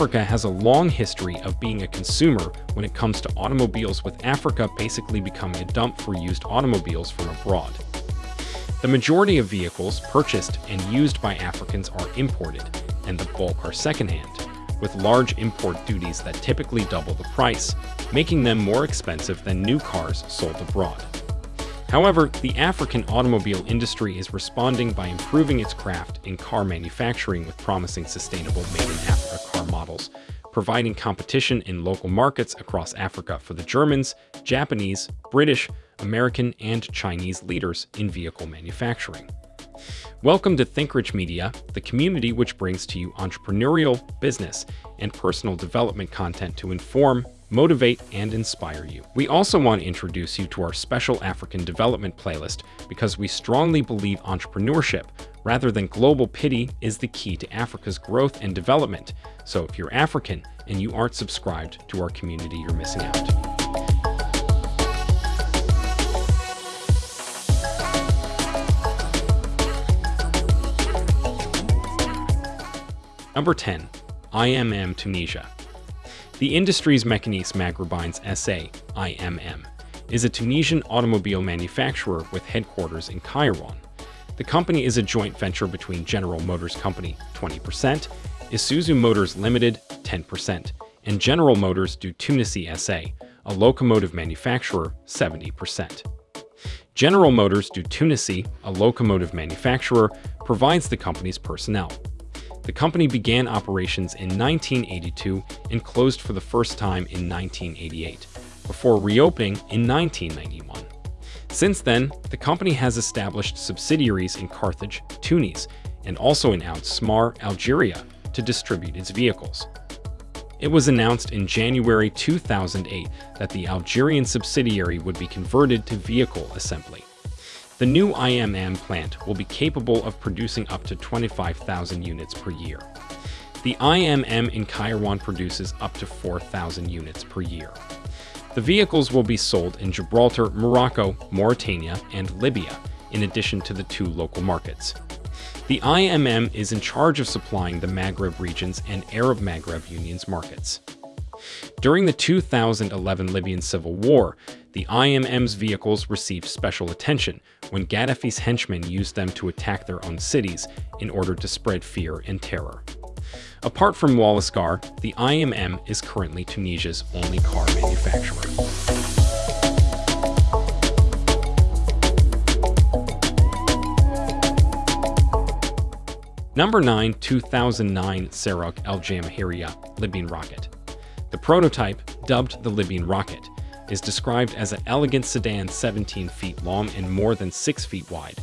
Africa has a long history of being a consumer when it comes to automobiles with Africa basically becoming a dump for used automobiles from abroad. The majority of vehicles purchased and used by Africans are imported, and the bulk are secondhand, with large import duties that typically double the price, making them more expensive than new cars sold abroad. However, the African automobile industry is responding by improving its craft in car manufacturing with promising sustainable made-in-Africa models, providing competition in local markets across Africa for the Germans, Japanese, British, American, and Chinese leaders in vehicle manufacturing. Welcome to ThinkRich Media, the community which brings to you entrepreneurial, business, and personal development content to inform, motivate, and inspire you. We also want to introduce you to our special African development playlist because we strongly believe entrepreneurship, rather than global pity, is the key to Africa's growth and development. So if you're African and you aren't subscribed to our community, you're missing out. Number 10. IMM Tunisia the Industries Mécaniques Maghrébines SA, IMM, is a Tunisian automobile manufacturer with headquarters in Kairouan. The company is a joint venture between General Motors Company 20%, Isuzu Motors Limited 10%, and General Motors du Tunisie SA, a locomotive manufacturer 70%. General Motors du Tunisie, a locomotive manufacturer, provides the company's personnel. The company began operations in 1982 and closed for the first time in 1988, before reopening in 1991. Since then, the company has established subsidiaries in Carthage, Tunis, and also in Oued Smar, Algeria, to distribute its vehicles. It was announced in January 2008 that the Algerian subsidiary would be converted to vehicle assembly. The new IMM plant will be capable of producing up to 25,000 units per year. The IMM in Kairouan produces up to 4,000 units per year. The vehicles will be sold in Gibraltar, Morocco, Mauritania, and Libya, in addition to the two local markets. The IMM is in charge of supplying the Maghreb regions and Arab Maghreb Union's markets. During the 2011 Libyan civil war, the IMM's vehicles received special attention when Gaddafi's henchmen used them to attack their own cities in order to spread fear and terror. Apart from Wallyscar, the IMM is currently Tunisia's only car manufacturer. Number 9 2009 Sarok El Jamahiriya Libyan rocket. The prototype, dubbed the Libyan rocket, is described as an elegant sedan 17 feet long and more than 6 feet wide,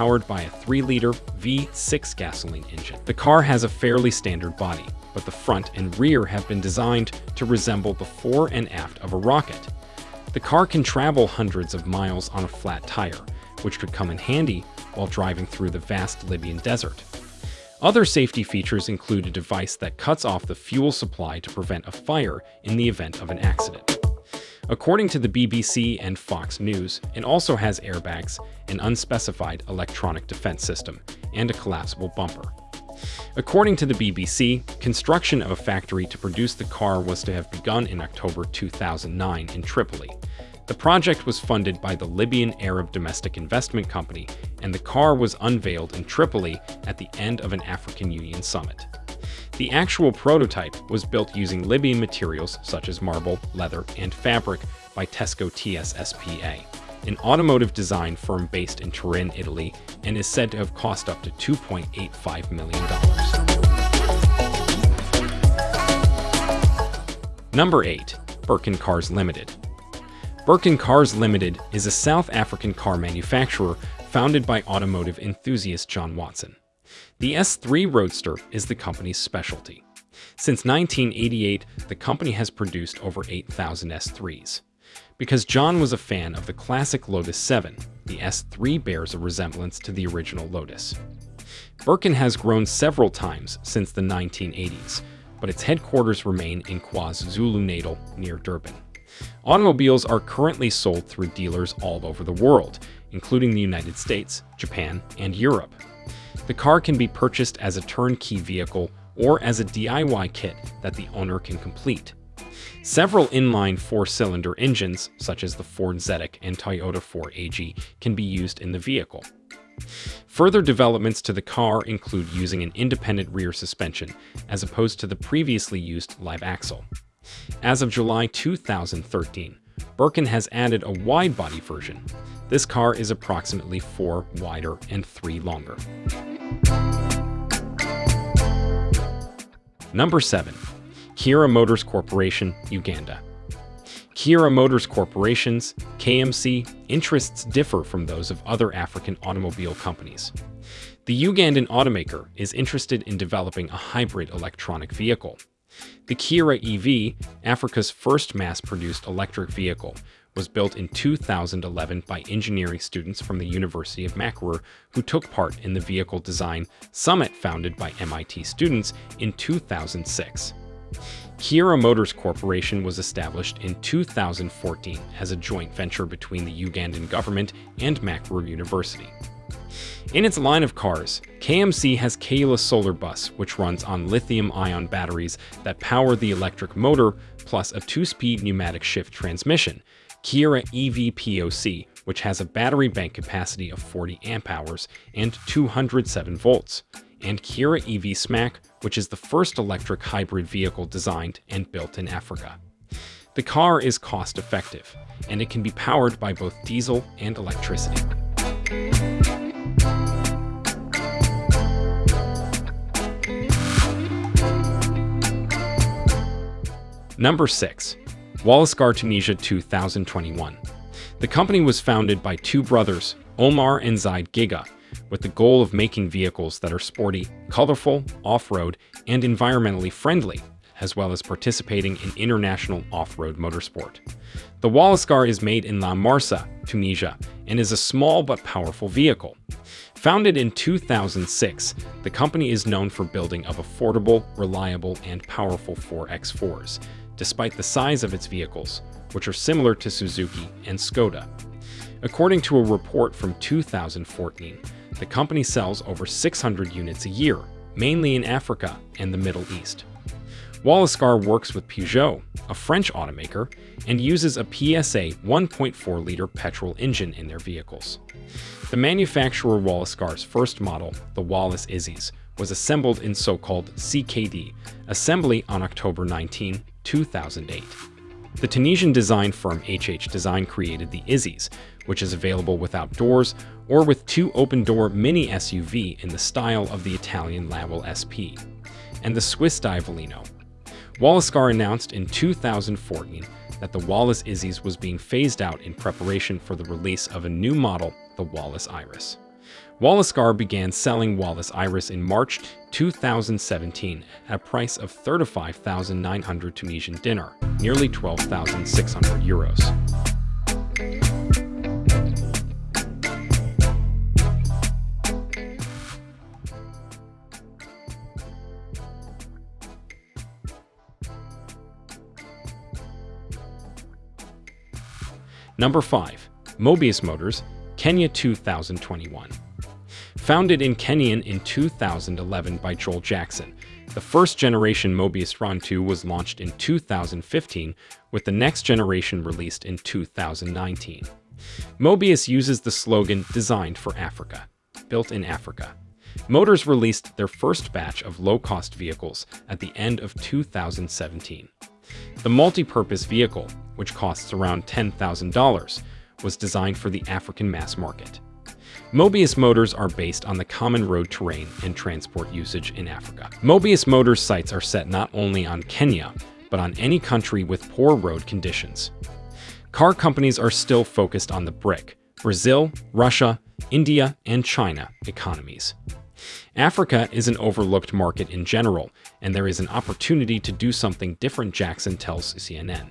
powered by a 3-liter V6 gasoline engine. The car has a fairly standard body, but the front and rear have been designed to resemble the fore and aft of a rocket. The car can travel hundreds of miles on a flat tire, which could come in handy while driving through the vast Libyan desert. Other safety features include a device that cuts off the fuel supply to prevent a fire in the event of an accident. According to the BBC and Fox News, it also has airbags, an unspecified electronic defense system, and a collapsible bumper. According to the BBC, construction of a factory to produce the car was to have begun in October 2009 in Tripoli. The project was funded by the Libyan Arab Domestic Investment Company, and the car was unveiled in Tripoli at the end of an African Union summit. The actual prototype was built using Libyan materials such as marble, leather, and fabric by Tesco TSSPA, an automotive design firm based in Turin, Italy, and is said to have cost up to $2.85 million. Number 8. Birkin Cars Limited Birkin Cars Limited is a South African car manufacturer founded by automotive enthusiast John Watson. The S3 Roadster is the company's specialty. Since 1988, the company has produced over 8,000 S3s. Because John was a fan of the classic Lotus 7, the S3 bears a resemblance to the original Lotus. Birkin has grown several times since the 1980s, but its headquarters remain in KwaZulu-Natal near Durban. Automobiles are currently sold through dealers all over the world, including the United States, Japan, and Europe. The car can be purchased as a turnkey vehicle or as a DIY kit that the owner can complete. Several inline four-cylinder engines, such as the Ford Zetec and Toyota 4AG, can be used in the vehicle. Further developments to the car include using an independent rear suspension, as opposed to the previously used live axle. As of July 2013, Birkin has added a wide-body version. This car is approximately 4 wider and 3 longer. Number 7. Kiira Motors Corporation, Uganda. Kiira Motors Corporation's, KMC, interests differ from those of other African automobile companies. The Ugandan automaker is interested in developing a hybrid electronic vehicle. The Kiira EV, Africa's first mass-produced electric vehicle, was built in 2011 by engineering students from the University of Makerere who took part in the Vehicle Design Summit founded by MIT students in 2006. Kiira Motors Corporation was established in 2014 as a joint venture between the Ugandan government and Makerere University. In its line of cars, KMC has Kayoola Solar Bus, which runs on lithium-ion batteries that power the electric motor, plus a two-speed pneumatic shift transmission, Kiira EV POC, which has a battery bank capacity of 40 amp hours and 207 volts, and Kiira EV SMAC, which is the first electric hybrid vehicle designed and built in Africa. The car is cost-effective, and it can be powered by both diesel and electricity. Number 6. Wallyscar Tunisia 2021. The company was founded by two brothers, Omar and Zaid Giga, with the goal of making vehicles that are sporty, colorful, off-road, and environmentally friendly, as well as participating in international off-road motorsport. The Wallyscar is made in La Marsa, Tunisia, and is a small but powerful vehicle. Founded in 2006, the company is known for building of affordable, reliable, and powerful 4x4s, despite the size of its vehicles, which are similar to Suzuki and Skoda. According to a report from 2014, the company sells over 600 units a year, mainly in Africa and the Middle East. Wallyscar works with Peugeot, a French automaker, and uses a PSA 1.4-liter petrol engine in their vehicles. The manufacturer Wallyscar's first model, the Wallys Izis, was assembled in so-called CKD assembly on October 19, 2008. The Tunisian design firm HH Design created the Izis, which is available without doors or with two open-door mini SUV in the style of the Italian Laval SP, and the Swiss Diavolino. Wallyscar announced in 2014 that the Wallys Izis was being phased out in preparation for the release of a new model, the Wallys Iris. Wallyscar began selling Wallys Iris in March 2017 at a price of 35,900 Tunisian dinar, nearly 12,600 euros. Number 5. Mobius Motors, Kenya 2021. Founded in Kenyan in 2011 by Joel Jackson, the first generation Mobius RON 2 was launched in 2015, with the next generation released in 2019. Mobius uses the slogan Designed for Africa, built in Africa. Motors released their first batch of low-cost vehicles at the end of 2017. The multi-purpose vehicle, which costs around $10,000, was designed for the African mass market. Mobius motors are based on the common road terrain and transport usage in Africa. Mobius Motors sites are set not only on Kenya, but on any country with poor road conditions. Car companies are still focused on the BRIC, Brazil, Russia, India, and China economies. Africa is an overlooked market in general, and there is an opportunity to do something different, Jackson tells CNN.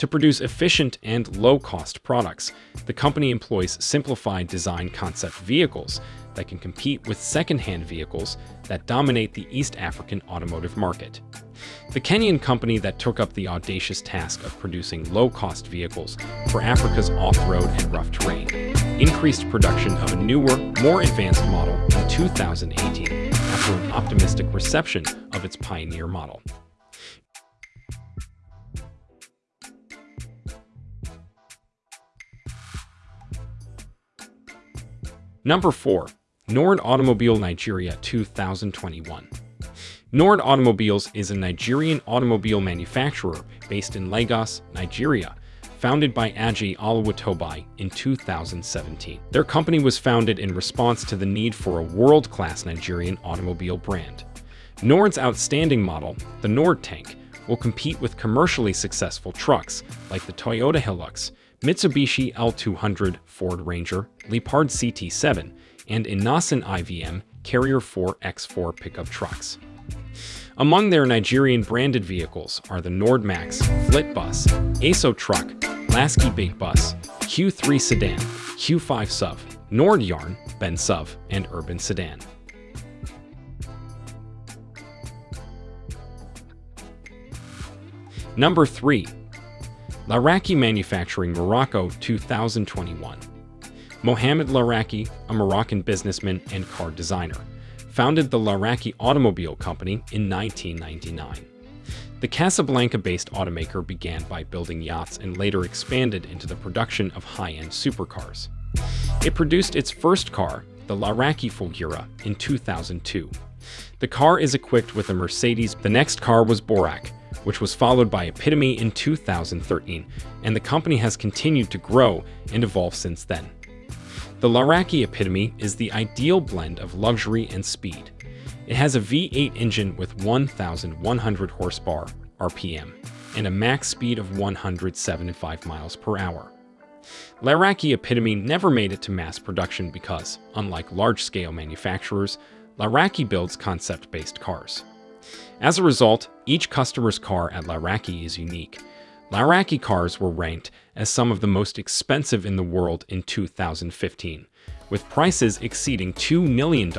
To produce efficient and low-cost products, the company employs simplified design concept vehicles that can compete with second-hand vehicles that dominate the East African automotive market. The Kenyan company that took up the audacious task of producing low-cost vehicles for Africa's off-road and rough terrain increased production of a newer, more advanced model in 2018 after an optimistic reception of its Pioneer model. Number 4. Nord Automobile Nigeria 2021 Nord Automobiles is a Nigerian automobile manufacturer based in Lagos, Nigeria, founded by Aji Oluwatobi in 2017. Their company was founded in response to the need for a world-class Nigerian automobile brand. Nord's outstanding model, the Nord Tank, will compete with commercially successful trucks like the Toyota Hilux, Mitsubishi L200 Ford Ranger, Leopard CT7, and Innoson IVM Carrier 4X4 pickup trucks. Among their Nigerian branded vehicles are the Nordmax, Flitbus, ASO Truck, Lasky Big Bus, Q3 Sedan, Q5 SUV, Nord Yarn, Ben SUV, and Urban Sedan. Number 3. Laraki Manufacturing Morocco 2021 Mohamed Laraki, a Moroccan businessman and car designer, founded the Laraki Automobile Company in 1999. The Casablanca-based automaker began by building yachts and later expanded into the production of high-end supercars. It produced its first car, the Laraki Fulgura, in 2002. The car is equipped with a Mercedes. The next car was Borak, which was followed by Epitome in 2013, and the company has continued to grow and evolve since then. The Laraki Epitome is the ideal blend of luxury and speed. It has a V8 engine with 1,100 horsepower RPM and a max speed of 175 miles per hour. Laraki Epitome never made it to mass production because, unlike large-scale manufacturers, Laraki builds concept-based cars. As a result, each customer's car at Laraki is unique, Laraki cars were ranked as some of the most expensive in the world in 2015, with prices exceeding $2 million.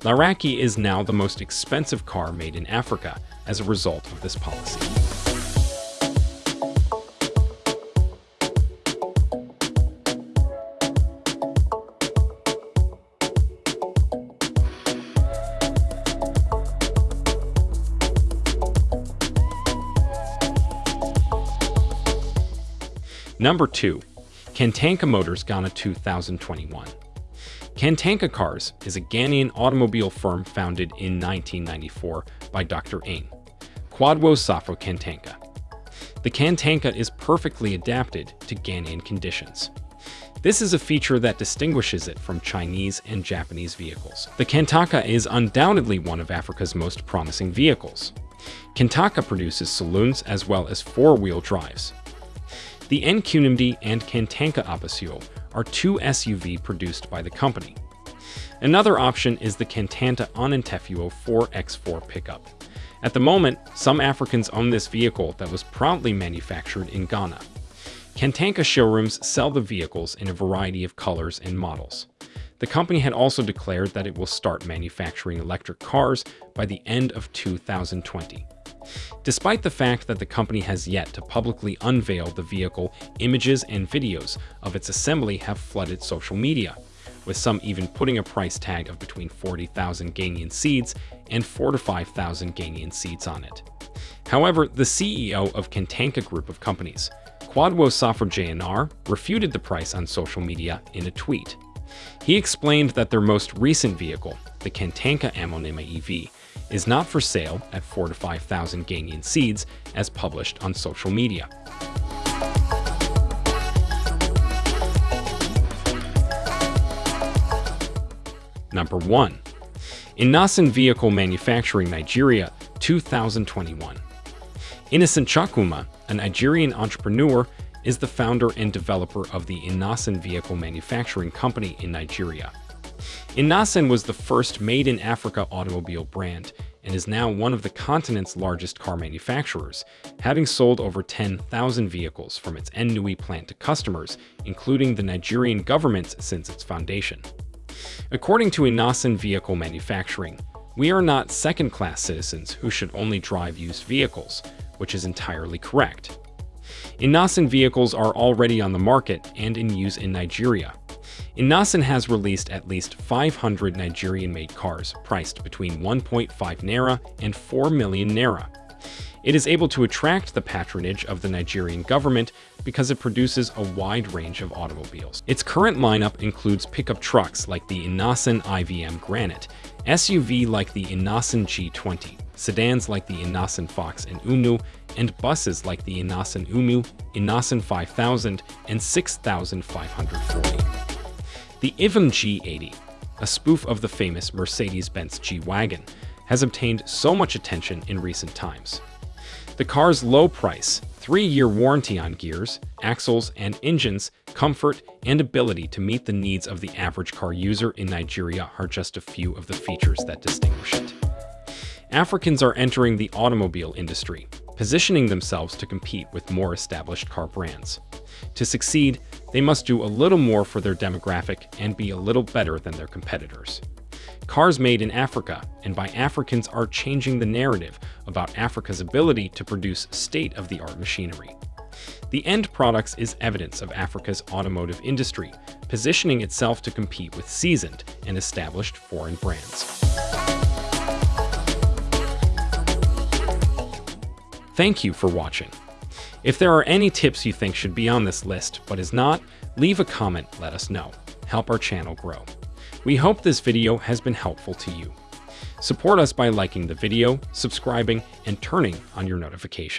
Laraki is now the most expensive car made in Africa as a result of this policy. Number 2. Kantanka Motors Ghana 2021 Kantanka Cars is a Ghanaian automobile firm founded in 1994 by Dr. Ain, Kwadwo Safo Kantanka. The Kantanka is perfectly adapted to Ghanaian conditions. This is a feature that distinguishes it from Chinese and Japanese vehicles. The Kantanka is undoubtedly one of Africa's most promising vehicles. Kantanka produces saloons as well as four-wheel drives, the NQNMD and Kantanka Abasio are two SUV produced by the company. Another option is the Kantanka Onantefuo 4X4 pickup. At the moment, some Africans own this vehicle that was proudly manufactured in Ghana. Kantanka showrooms sell the vehicles in a variety of colors and models. The company had also declared that it will start manufacturing electric cars by the end of 2020. Despite the fact that the company has yet to publicly unveil the vehicle, images and videos of its assembly have flooded social media, with some even putting a price tag of between 40,000 Ghanaian cedis and 4 to 5,000 Ghanaian cedis on it. However, the CEO of Kantanka Group of Companies, Kwadwo Safo JNR, refuted the price on social media in a tweet. He explained that their most recent vehicle, the Kantanka Amonema EV, is not for sale at 4 to 5,000 Ghanaian cedis as published on social media. Number 1. Innoson Vehicle Manufacturing Nigeria 2021 Innocent Chukwuma, a Nigerian entrepreneur, is the founder and developer of the Innoson Vehicle Manufacturing Company in Nigeria. Innoson was the first made-in-Africa automobile brand and is now one of the continent's largest car manufacturers, having sold over 10,000 vehicles from its Nnewi plant to customers, including the Nigerian government since its foundation. According to Innoson Vehicle Manufacturing, we are not second-class citizens who should only drive used vehicles, which is entirely correct. Innoson vehicles are already on the market and in use in Nigeria. Innoson has released at least 500 Nigerian-made cars priced between 1.5 naira and 4 million naira. It is able to attract the patronage of the Nigerian government because it produces a wide range of automobiles. Its current lineup includes pickup trucks like the Innoson IVM Granite, SUV like the Innoson G20, sedans like the Innoson Fox and Unu, and buses like the Innoson Umu, Innoson 5000, and 6540. The IVM G80, a spoof of the famous Mercedes-Benz G-Wagon, has obtained so much attention in recent times. The car's low price, three-year warranty on gears, axles, and engines, comfort, and ability to meet the needs of the average car user in Nigeria are just a few of the features that distinguish it. Africans are entering the automobile industry, positioning themselves to compete with more established car brands. To succeed, they must do a little more for their demographic and be a little better than their competitors. Cars made in Africa and by Africans are changing the narrative about Africa's ability to produce state-of-the-art machinery. The end products is evidence of Africa's automotive industry, positioning itself to compete with seasoned and established foreign brands. Thank you for watching. If there are any tips you think should be on this list but is not, leave a comment, let us know. Help our channel grow. We hope this video has been helpful to you. Support us by liking the video, subscribing, and turning on your notifications.